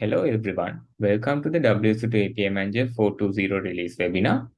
Hello everyone, welcome to the WSO2 API Manager 4.2.0 release webinar.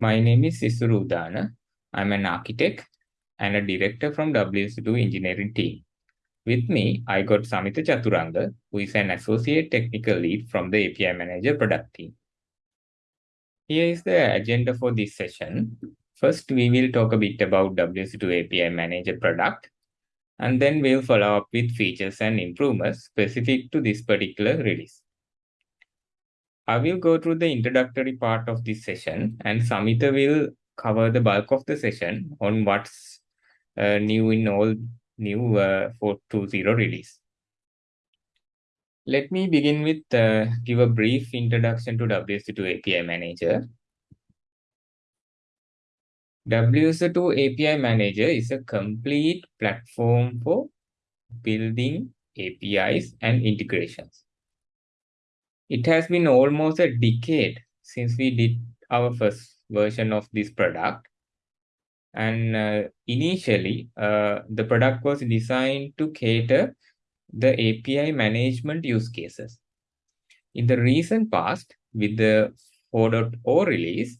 My name is Isuru Udana. I'm an architect and a director from WSO2 engineering team. With me, I got Samita Chaturanga, who is an associate technical lead from the API Manager product team. Here is the agenda for this session. First, we will talk a bit about WSO2 API Manager product and then we'll follow up with features and improvements specific to this particular release. I will go through the introductory part of this session and Samita will cover the bulk of the session on what's uh, new in all new uh, 4.2.0 release. Let me begin with uh, give a brief introduction to WSO2 API Manager. WSO2 API Manager is a complete platform for building APIs and integrations. It has been almost a decade since we did our first version of this product. And uh, initially, uh, the product was designed to cater the API management use cases. In the recent past, with the 4.0 release,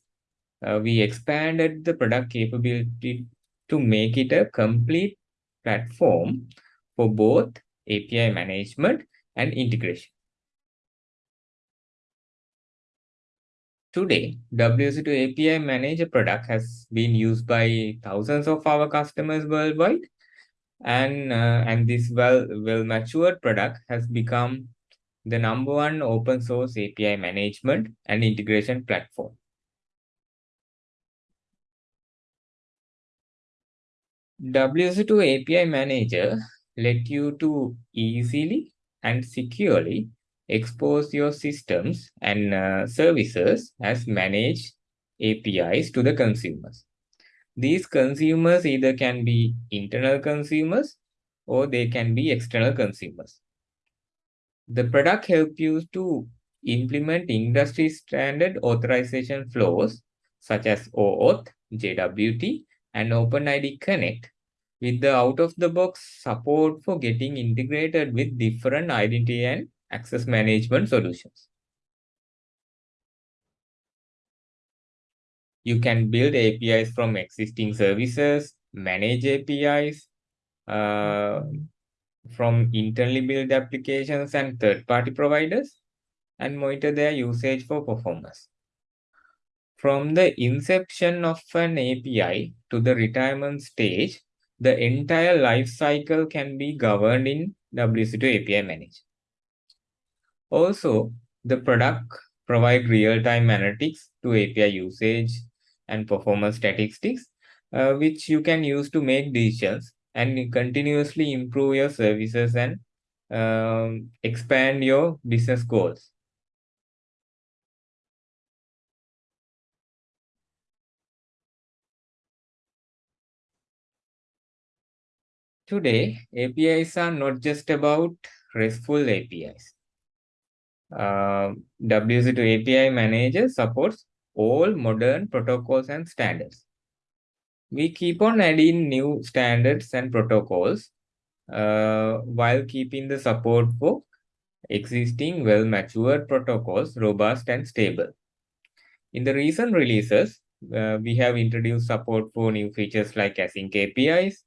uh, we expanded the product capability to make it a complete platform for both API management and integration. Today, WSO2 API Manager product has been used by thousands of our customers worldwide. And, uh, and this well, well matured product has become the number one open source API management and integration platform. WSO2 API Manager let you to easily and securely expose your systems and uh, services as managed APIs to the consumers. These consumers either can be internal consumers or they can be external consumers. The product helps you to implement industry standard authorization flows such as OAuth, JWT, and OpenID Connect with the out-of-the-box support for getting integrated with different identity and access management solutions. You can build APIs from existing services, manage APIs uh, from internally built applications and third-party providers, and monitor their usage for performance. From the inception of an API to the retirement stage, the entire life cycle can be governed in WSO2 API Manager. Also, the product provide real-time analytics to API usage and performance statistics, uh, which you can use to make decisions and continuously improve your services and um, expand your business goals. Today, APIs are not just about RESTful APIs. Uh, WSO2 API Manager supports all modern protocols and standards. We keep on adding new standards and protocols uh, while keeping the support for existing well-matured protocols robust and stable. In the recent releases, uh, we have introduced support for new features like async APIs,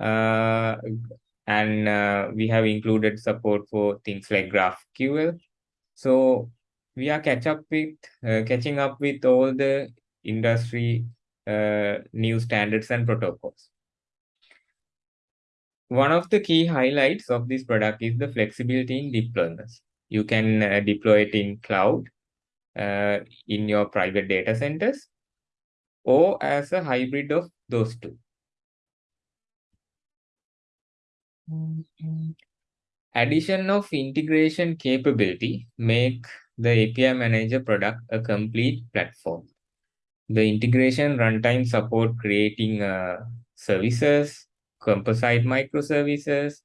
and uh, we have included support for things like GraphQL. So we are catch up with uh, catching up with all the industry new standards and protocols. One of the key highlights of this product is the flexibility in deployments. You can uh, deploy it in cloud, uh, in your private data centers, or as a hybrid of those two. Addition of integration capability make the API Manager product a complete platform. The integration runtime support creating uh, services, composite microservices,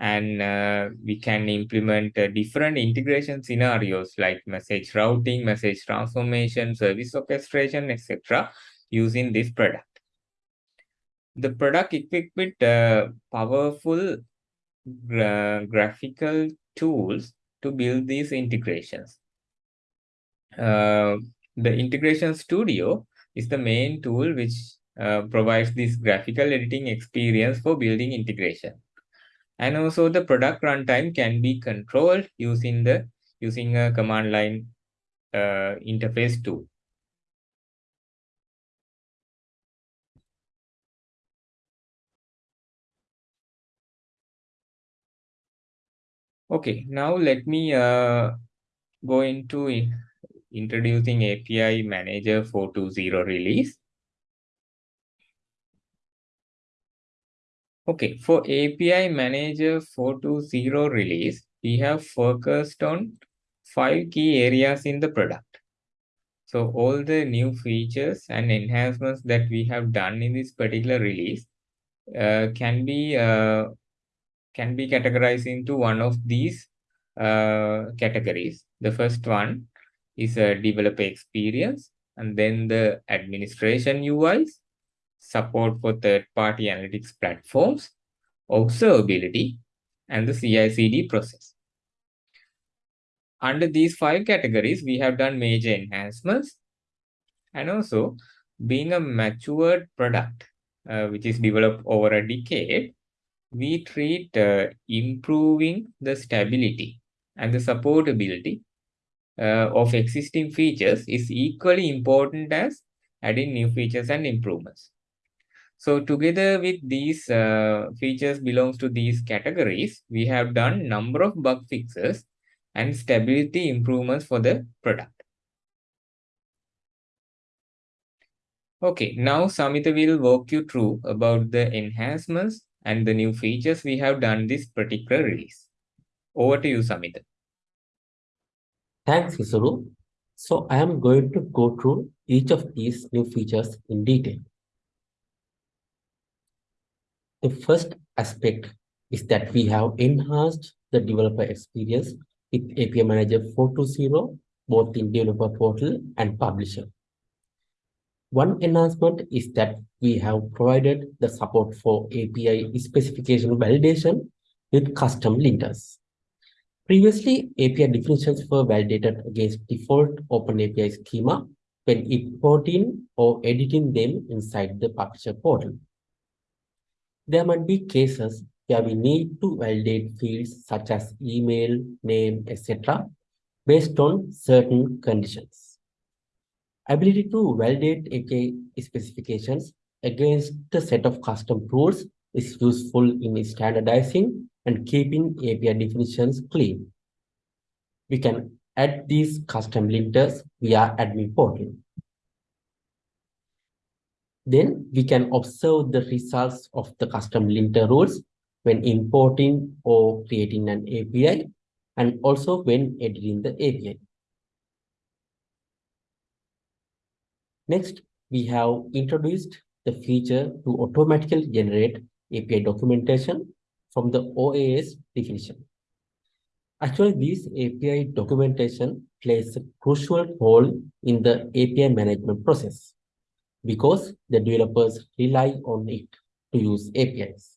and uh, we can implement uh, different integration scenarios like message routing, message transformation, service orchestration, etc. using this product. The product equipped with uh, powerful gra graphical tools to build these integrations. Uh, the integration studio is the main tool which uh, provides this graphical editing experience for building integration. And also the product runtime can be controlled using the using a command line uh, interface tool. Okay, now let me uh, go into introducing API Manager 4.2.0 release. Okay, for API Manager 4.2.0 release, we have focused on five key areas in the product. So all the new features and enhancements that we have done in this particular release uh, can be uh, can be categorized into one of these uh, categories. The first one is a developer experience, and then the administration UIs, support for third-party analytics platforms, observability, and the CI/CD process. Under these five categories, we have done major enhancements. And also, being a matured product, uh, which is developed over a decade, we treat uh, improving the stability and the supportability uh, of existing features is equally important as adding new features and improvements. So together with these uh, features belongs to these categories, we have done number of bug fixes and stability improvements for the product. Okay, now Samita will walk you through about the enhancements and the new features we have done this particular release. Over to you, Samita. Thanks, Isuru. So I am going to go through each of these new features in detail. The first aspect is that we have enhanced the developer experience with API Manager 4.2.0, both in developer portal and publisher. One enhancement is that we have provided the support for API specification validation with custom linters. Previously, API definitions were validated against default OpenAPI schema when importing or editing them inside the publisher portal. There might be cases where we need to validate fields such as email, name, etc. based on certain conditions. Ability to validate API specifications against a set of custom rules is useful in standardizing and keeping API definitions clean. We can add these custom linters via admin portal. Then we can observe the results of the custom linter rules when importing or creating an API and also when editing the API. Next, we have introduced the feature to automatically generate API documentation from the OAS definition. Actually, this API documentation plays a crucial role in the API management process because the developers rely on it to use APIs.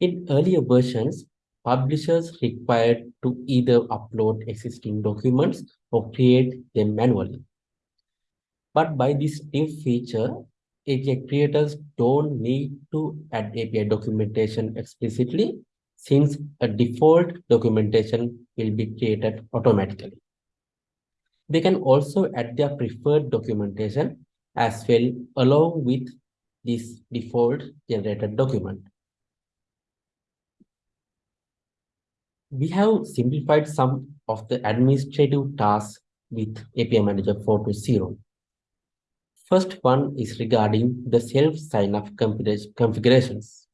In earlier versions, publishers required to either upload existing documents or create them manually. But by this new feature, API creators don't need to add API documentation explicitly since a default documentation will be created automatically. They can also add their preferred documentation as well along with this default generated document. We have simplified some of the administrative tasks with API Manager 4.0. First one is regarding the self-sign-up configurations.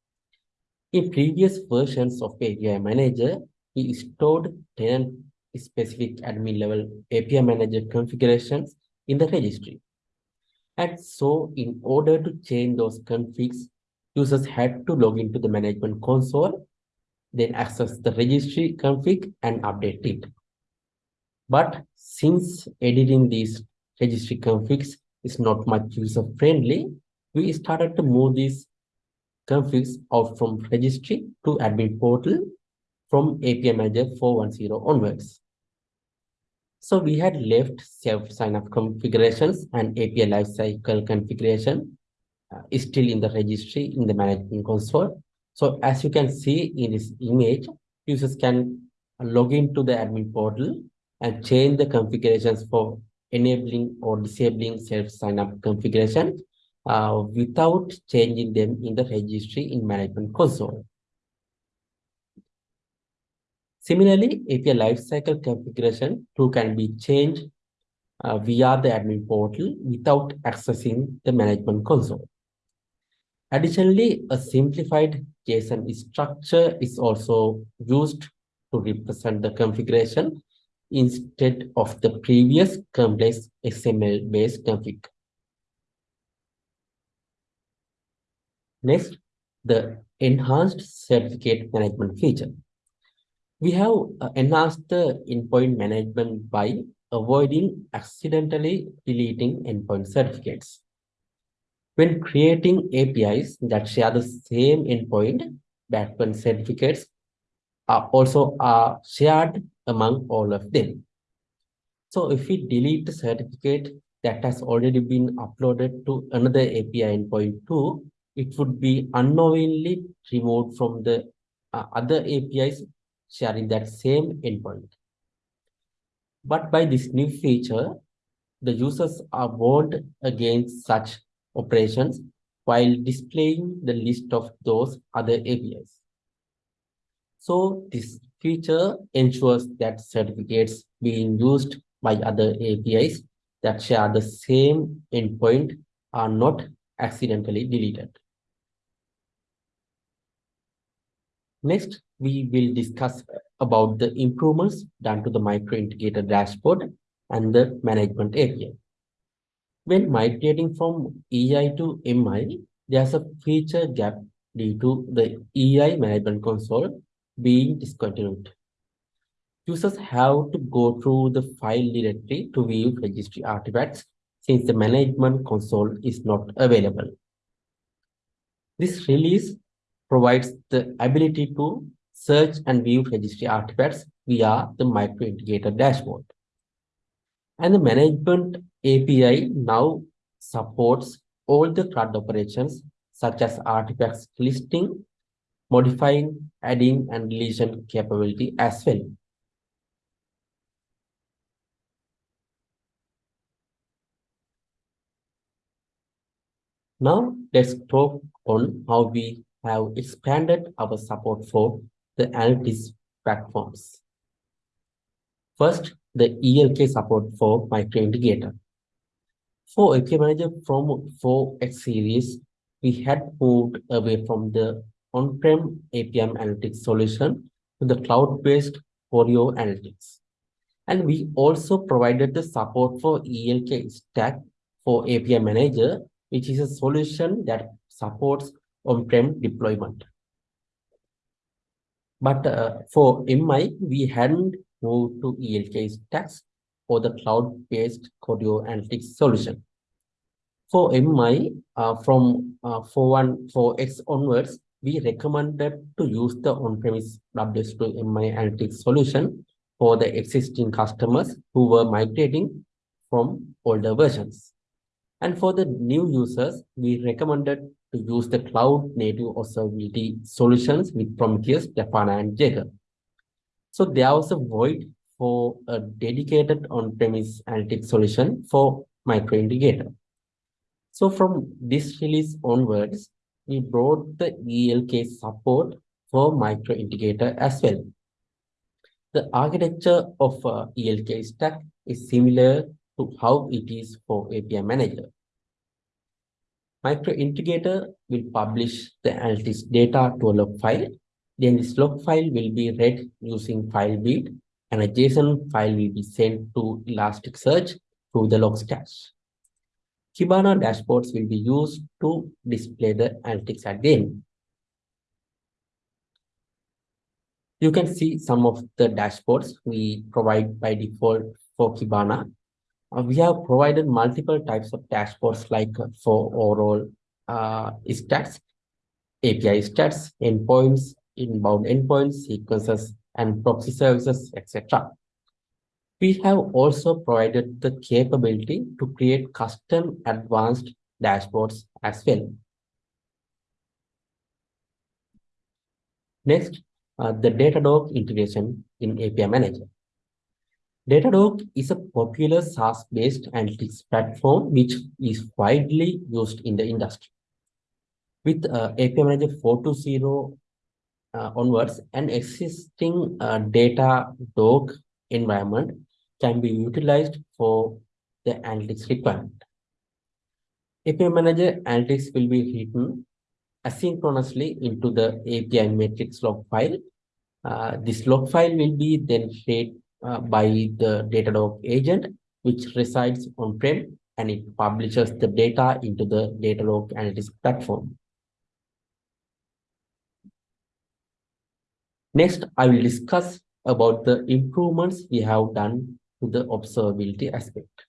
In previous versions of API Manager, we stored tenant-specific admin-level API Manager configurations in the registry. And so, in order to change those configs, users had to log into the management console, then access the registry config and update it. But since editing these registry configs is not much user friendly, we started to move these configs out from registry to admin portal from API Manager 410 onwards. So we had left self sign-up configurations and API lifecycle configuration uh, is still in the registry in the management console. So as you can see in this image, users can log into the admin portal and change the configurations for enabling or disabling self sign-up configuration uh, without changing them in the registry in management console. Similarly, API lifecycle configuration too can be changed uh, via the admin portal without accessing the management console. Additionally, a simplified JSON structure is also used to represent the configuration instead of the previous complex XML-based config. Next, the enhanced certificate management feature. We have uh, enhanced the endpoint management by avoiding accidentally deleting endpoint certificates. When creating APIs that share the same endpoint, backend certificates are also are shared among all of them. So if we delete the certificate that has already been uploaded to another API endpoint too, it would be unknowingly removed from the uh, other APIs sharing that same endpoint. But by this new feature, the users are warned against such operations while displaying the list of those other APIs. So this feature ensures that certificates being used by other APIs that share the same endpoint are not accidentally deleted. Next, we will discuss about the improvements done to the micro integrator dashboard and the management API. When migrating from EI to MI, there's a feature gap due to the EI management console being discontinued. Users have to go through the file directory to view registry artifacts since the management console is not available. This release provides the ability to search and view registry artifacts via the micro integrator dashboard. And the management API now supports all the CRUD operations such as artifacts listing, modifying, adding, and deletion capability as well. Now let's talk on how we have expanded our support for the analytics platforms. First, the ELK support for micro integrator. For API Manager from 4X series, we had moved away from the on-prem APM analytics solution to the cloud-based Choreo Analytics. And we also provided the support for ELK stack for API Manager, which is a solution that supports on-prem deployment. But uh, for MI, we hadn't moved to ELK stacks for the cloud-based Choreo Analytics solution. For MI, uh, from uh, 414X onwards, we recommended to use the on-premise WSO2 MI Analytics solution for the existing customers who were migrating from older versions. And for the new users, we recommended to use the cloud native observability solutions with Prometheus, Grafana, and Jaeger. So there was a void for a dedicated on-premise analytics solution for micro integrator. So from this release onwards, we brought the ELK support for micro integrator as well. The architecture of uh, ELK stack is similar to how it is for API Manager. Micro integrator will publish the analytics data to a log file. Then this log file will be read using FileBeat and a JSON file will be sent to Elasticsearch through the Logstash. Kibana dashboards will be used to display the analytics end. You can see some of the dashboards we provide by default for Kibana. Uh, we have provided multiple types of dashboards like uh, for overall uh, stats, API stats, endpoints, inbound endpoints, sequences, and proxy services, etc. We have also provided the capability to create custom advanced dashboards as well. Next, uh, the Datadog integration in API Manager. Datadog is a popular SaaS-based analytics platform which is widely used in the industry. With uh, API Manager 4.2.0 uh, onwards, an existing uh, Datadog environment can be utilized for the analytics requirement. API Manager analytics will be written asynchronously into the API metrics log file. Uh, this log file will be then shared uh, by the Datadog agent, which resides on-prem and it publishes the data into the Datadog analytics platform. Next, I will discuss about the improvements we have done to the observability aspect.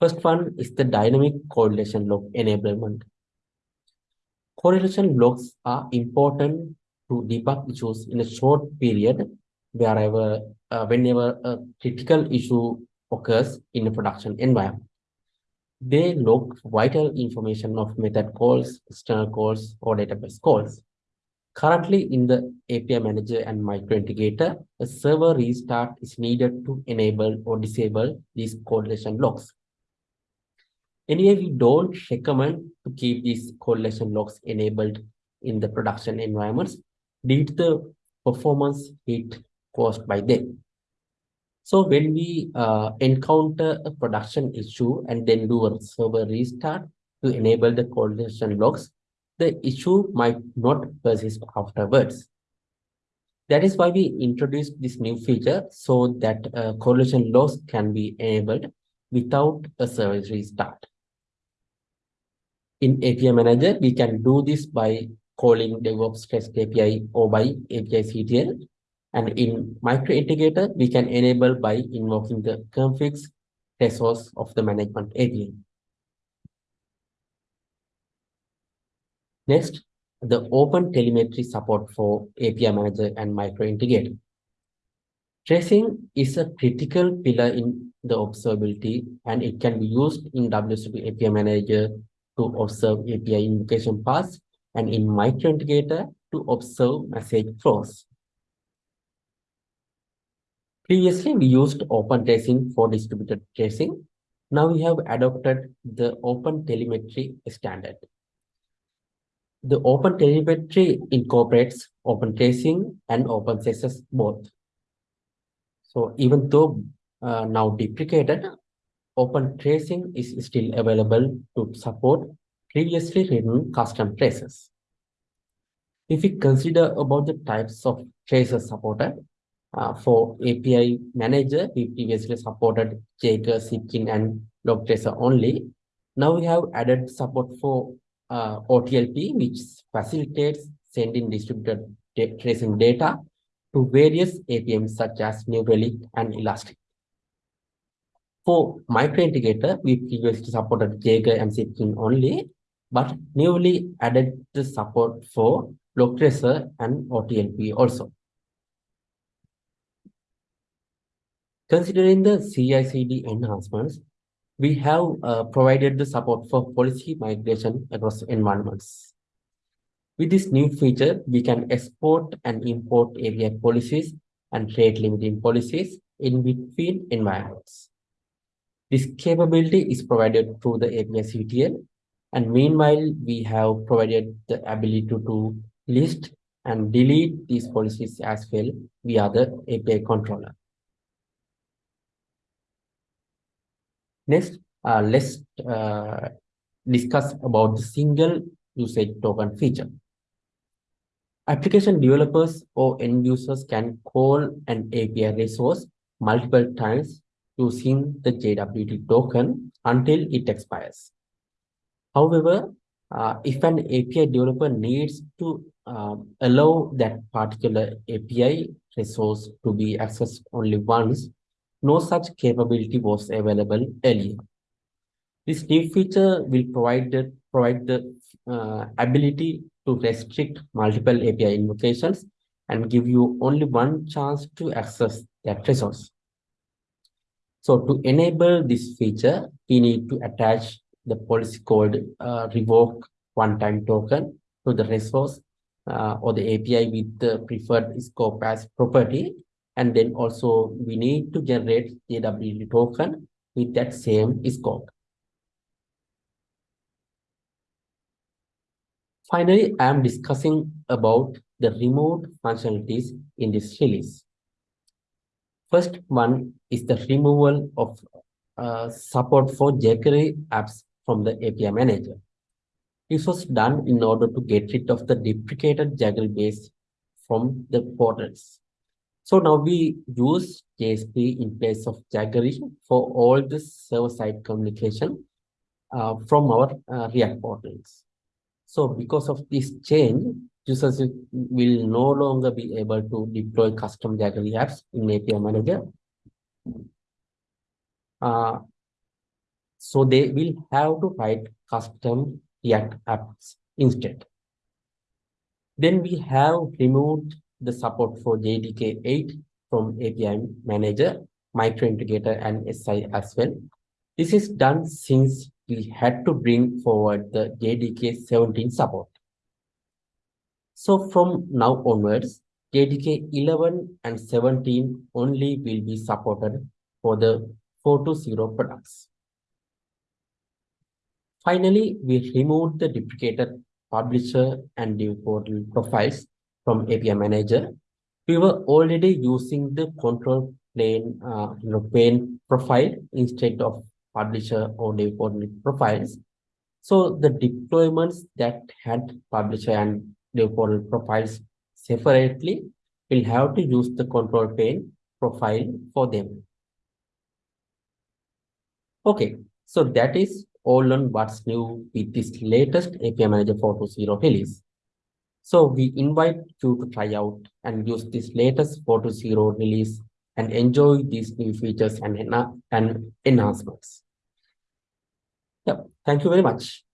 First one is the dynamic correlation log enablement. Correlation logs are important to debug issues in a short period wherever, uh, whenever a critical issue occurs in a production environment. They log vital information of method calls, external calls, or database calls. Currently, in the API Manager and Micro Integrator, a server restart is needed to enable or disable these correlation logs. Anyway, we don't recommend to keep these correlation logs enabled in the production environments due to the performance hit caused by them. So when we uh, encounter a production issue and then do a server restart to enable the correlation logs, the issue might not persist afterwards. That is why we introduced this new feature so that uh, correlation logs can be enabled without a service restart. In API Manager, we can do this by calling DevOps REST API or by API CTL. And in Micro Integrator, we can enable by invoking the configs resource of the management API. Next, the open telemetry support for API Manager and Micro Integrator. Tracing is a critical pillar in the observability, and it can be used in WSO2 API Manager to observe API invocation paths and in Micro Integrator to observe message flows. Previously, we used open tracing for distributed tracing. Now we have adopted the open telemetry standard. The open telemetry incorporates open tracing and OpenCensus both. So even though uh, now deprecated, open tracing is still available to support previously written custom traces. If we consider about the types of traces supported, uh, for API Manager, we previously supported Jaeger, Zipkin, and Logtracer only. Now we have added support for uh, OTLP, which facilitates sending distributed tracing data to various APMs such as New Relic and Elastic. For Micro Integrator, we previously supported Jaeger and Zipkin only, but newly added the support for Logtracer and OTLP also. Considering the CI/CD enhancements, we have uh, provided the support for policy migration across environments. With this new feature, we can export and import API policies and rate limiting policies in between environments. This capability is provided through the API CTL, and meanwhile, we have provided the ability to, to list and delete these policies as well via the API controller. Next, uh, let's uh, discuss about the single usage token feature. Application developers or end users can call an API resource multiple times using the JWT token until it expires. However, uh, if an API developer needs to uh, allow that particular API resource to be accessed only once, no such capability was available earlier. This new feature will provide the, provide the uh, ability to restrict multiple API invocations and give you only one chance to access that resource. So to enable this feature, we need to attach the policy called uh, revoke one-time token to the resource uh, or the API with the preferred scope as property. And then also we need to generate JWT token with that same scope. Finally, I am discussing about the remote functionalities in this release. First one is the removal of uh, support for Jaggery apps from the API manager. This was done in order to get rid of the deprecated Jaggery base from the portals. So now we use JSP in place of Jaggery for all the server-side communication uh, from our uh, React portals. So because of this change, users will no longer be able to deploy custom Jaggery apps in API Manager. Uh, so they will have to write custom React apps instead. Then we have removed the support for JDK 8 from API Manager, Micro Integrator, and SI as well. This is done since we had to bring forward the JDK 17 support. So from now onwards, JDK 11 and 17 only will be supported for the 4.0 products. Finally, we removed the deprecated publisher and dev portal profiles from API Manager. We were already using the control plane, uh, you know, pane profile instead of publisher or portal profiles. So the deployments that had publisher and portal profiles separately will have to use the control plane profile for them. Okay, so that is all on what's new with this latest API Manager 4.0 release. So we invite you to try out and use this latest 4.0 release and enjoy these new features and, and enhancements. Yep. Thank you very much.